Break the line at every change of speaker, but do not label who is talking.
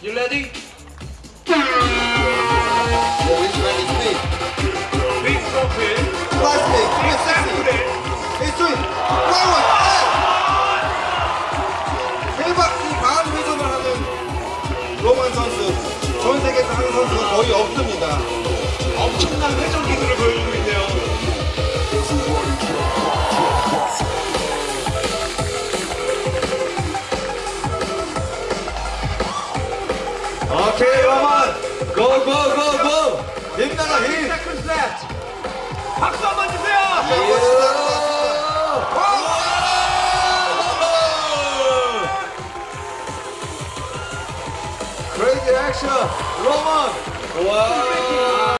You ready?
Yeah, which man is me?
Big profile.
Plastic, Mississippi.
sample.
It's swing. Forward. 대박 이 강한 회전을 하는 로만 선수. 전 세계에서 하는 선수가 거의 없습니다.
엄청난
Crazy action, 로만. 와.